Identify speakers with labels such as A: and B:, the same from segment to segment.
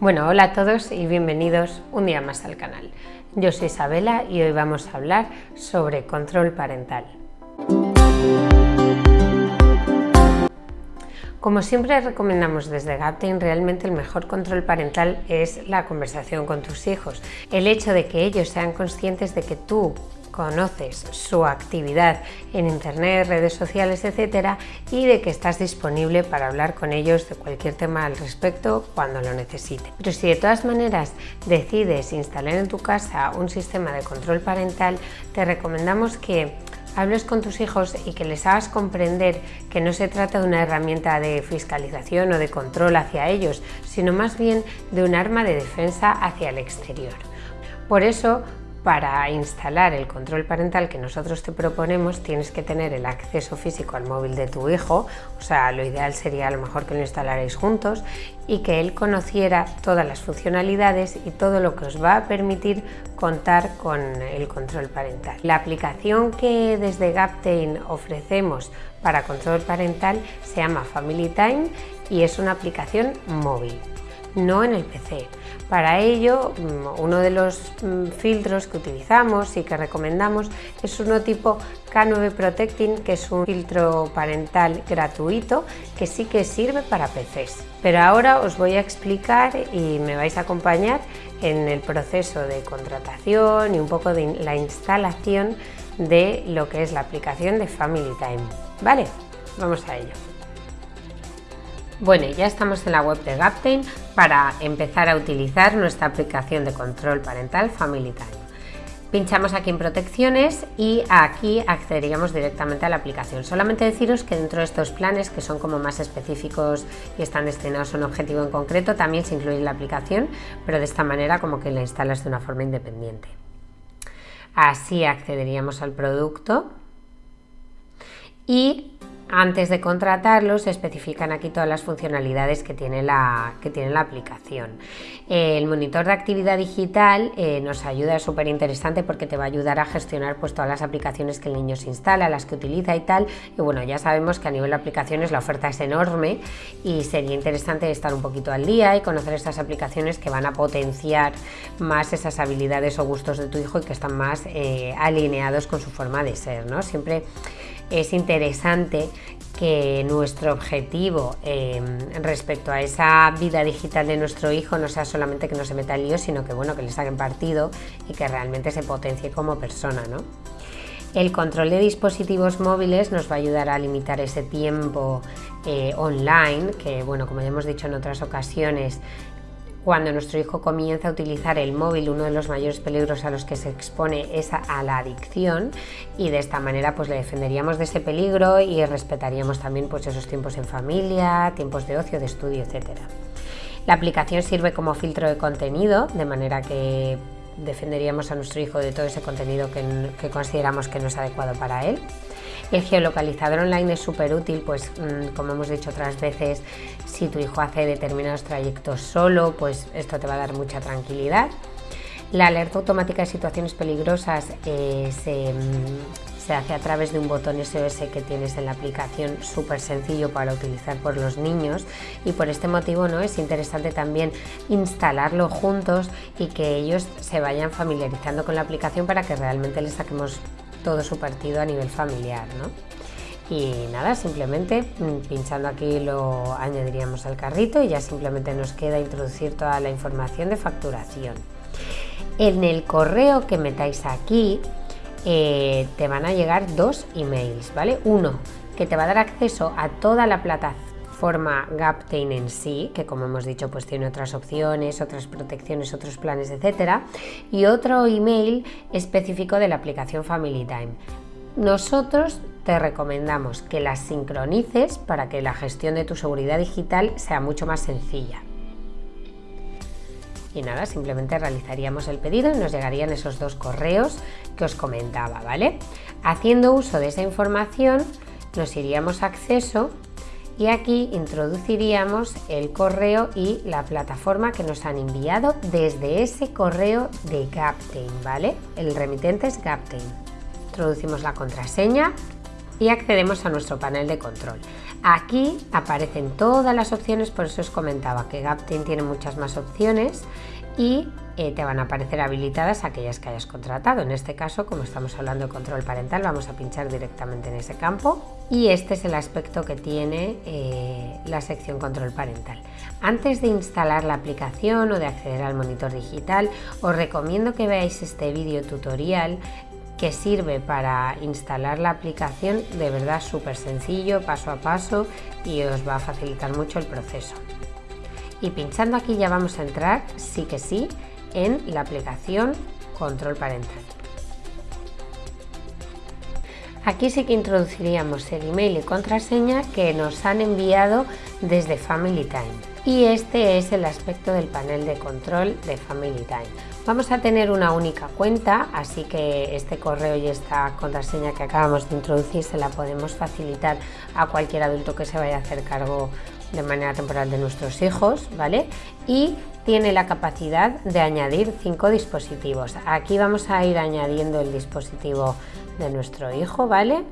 A: Bueno, hola a todos y bienvenidos un día más al canal. Yo soy Isabela y hoy vamos a hablar sobre control parental. Como siempre recomendamos desde Gaptain, realmente el mejor control parental es la conversación con tus hijos. El hecho de que ellos sean conscientes de que tú conoces su actividad en internet, redes sociales, etcétera, y de que estás disponible para hablar con ellos de cualquier tema al respecto cuando lo necesiten. Pero si de todas maneras decides instalar en tu casa un sistema de control parental, te recomendamos que hables con tus hijos y que les hagas comprender que no se trata de una herramienta de fiscalización o de control hacia ellos, sino más bien de un arma de defensa hacia el exterior. Por eso, para instalar el control parental que nosotros te proponemos tienes que tener el acceso físico al móvil de tu hijo, o sea, lo ideal sería a lo mejor que lo instalarais juntos y que él conociera todas las funcionalidades y todo lo que os va a permitir contar con el control parental. La aplicación que desde Gaptain ofrecemos para control parental se llama Family Time y es una aplicación móvil no en el PC. Para ello, mm, uno de los mm, filtros que utilizamos y que recomendamos es uno tipo K9 Protecting, que es un filtro parental gratuito que sí que sirve para PCs. Pero ahora os voy a explicar y me vais a acompañar en el proceso de contratación y un poco de la instalación de lo que es la aplicación de Family Time. ¿Vale? Vamos a ello. Bueno, ya estamos en la web de Gaptain para empezar a utilizar nuestra aplicación de control parental Family Time. Pinchamos aquí en protecciones y aquí accederíamos directamente a la aplicación. Solamente deciros que dentro de estos planes que son como más específicos y están destinados a un objetivo en concreto también se incluye la aplicación, pero de esta manera como que la instalas de una forma independiente. Así accederíamos al producto y antes de contratarlo se especifican aquí todas las funcionalidades que tiene la, que tiene la aplicación. El monitor de actividad digital eh, nos ayuda, es súper interesante porque te va a ayudar a gestionar pues, todas las aplicaciones que el niño se instala, las que utiliza y tal. Y bueno, ya sabemos que a nivel de aplicaciones la oferta es enorme y sería interesante estar un poquito al día y conocer estas aplicaciones que van a potenciar más esas habilidades o gustos de tu hijo y que están más eh, alineados con su forma de ser. ¿no? Siempre es interesante que nuestro objetivo em, respecto a esa vida digital de nuestro hijo no sea solamente que no se meta en lío, sino que bueno, que le saquen partido y que realmente se potencie como persona, ¿no? El control de dispositivos móviles nos va a ayudar a limitar ese tiempo eh, online, que bueno, como ya hemos dicho en otras ocasiones, cuando nuestro hijo comienza a utilizar el móvil, uno de los mayores peligros a los que se expone es a la adicción y de esta manera pues le defenderíamos de ese peligro y respetaríamos también pues esos tiempos en familia, tiempos de ocio, de estudio, etc. La aplicación sirve como filtro de contenido, de manera que defenderíamos a nuestro hijo de todo ese contenido que, que consideramos que no es adecuado para él. El geolocalizador online es súper útil, pues mm, como hemos dicho otras veces, si tu hijo hace determinados trayectos solo, pues esto te va a dar mucha tranquilidad. La alerta automática de situaciones peligrosas eh, mm, se, hace a través de un botón SOS que tienes en la aplicación súper sencillo para utilizar por los niños y por este motivo ¿no? es interesante también instalarlo juntos y que ellos se vayan familiarizando con la aplicación para que realmente les saquemos todo su partido a nivel familiar. ¿no? Y nada, simplemente mm, pinchando aquí lo añadiríamos al carrito y ya simplemente nos queda introducir toda la información de facturación. En el correo que metáis aquí eh, te van a llegar dos emails, ¿vale? Uno que te va a dar acceso a toda la plataforma Gaptain en sí, que como hemos dicho pues tiene otras opciones, otras protecciones, otros planes, etcétera, y otro email específico de la aplicación Family Time. Nosotros te recomendamos que las sincronices para que la gestión de tu seguridad digital sea mucho más sencilla. Y nada, simplemente realizaríamos el pedido y nos llegarían esos dos correos que os comentaba, ¿vale? Haciendo uso de esa información, nos iríamos a acceso y aquí introduciríamos el correo y la plataforma que nos han enviado desde ese correo de Gaptain, ¿vale? El remitente es Gaptain. Introducimos la contraseña y accedemos a nuestro panel de control. Aquí aparecen todas las opciones, por eso os comentaba que Gaptain tiene muchas más opciones y eh, te van a aparecer habilitadas aquellas que hayas contratado. En este caso, como estamos hablando de control parental, vamos a pinchar directamente en ese campo y este es el aspecto que tiene eh, la sección control parental. Antes de instalar la aplicación o de acceder al monitor digital, os recomiendo que veáis este vídeo tutorial que sirve para instalar la aplicación de verdad súper sencillo, paso a paso y os va a facilitar mucho el proceso. Y pinchando aquí ya vamos a entrar, sí que sí, en la aplicación Control Parental. Aquí sí que introduciríamos el email y contraseña que nos han enviado desde Family Time y este es el aspecto del panel de control de Family Time. Vamos a tener una única cuenta, así que este correo y esta contraseña que acabamos de introducir se la podemos facilitar a cualquier adulto que se vaya a hacer cargo de manera temporal de nuestros hijos, ¿vale? Y tiene la capacidad de añadir cinco dispositivos. Aquí vamos a ir añadiendo el dispositivo de nuestro hijo, ¿vale?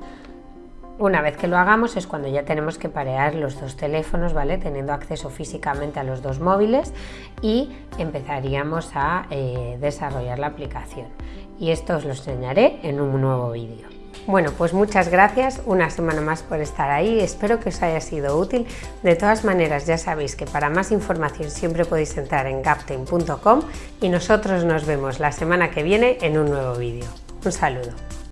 A: Una vez que lo hagamos es cuando ya tenemos que parear los dos teléfonos, ¿vale? Teniendo acceso físicamente a los dos móviles y empezaríamos a eh, desarrollar la aplicación. Y esto os lo enseñaré en un nuevo vídeo. Bueno, pues muchas gracias una semana más por estar ahí, espero que os haya sido útil. De todas maneras, ya sabéis que para más información siempre podéis entrar en gaptain.com y nosotros nos vemos la semana que viene en un nuevo vídeo. Un saludo.